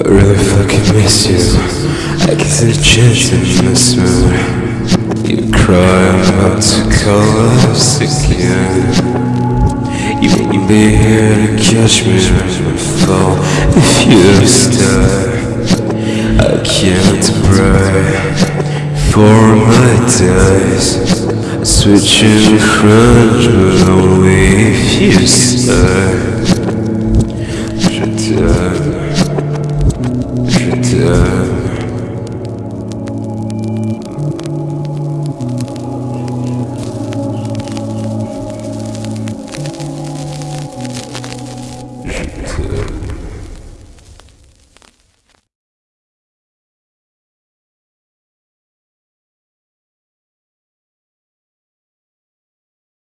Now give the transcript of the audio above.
I really fucking miss you. I guess the chance in this mood. You cry, I'm about to collapse again. You won't be here to catch me when I fall if you stay. I can't pray for my days. Switching friends,